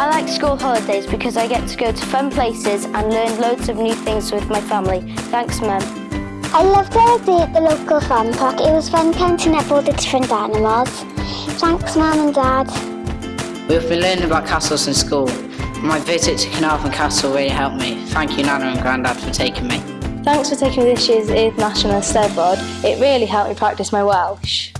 I like school holidays because I get to go to fun places and learn loads of new things with my family. Thanks, Mum. I loved our day at the local farm park. It was fun counting up all the different animals. Thanks, Mum and Dad. We've been learning about castles in school. My visit to Caernarfon Castle really helped me. Thank you, Nana and Grandad, for taking me. Thanks for taking me this year's International Steddfod. It really helped me practice my Welsh.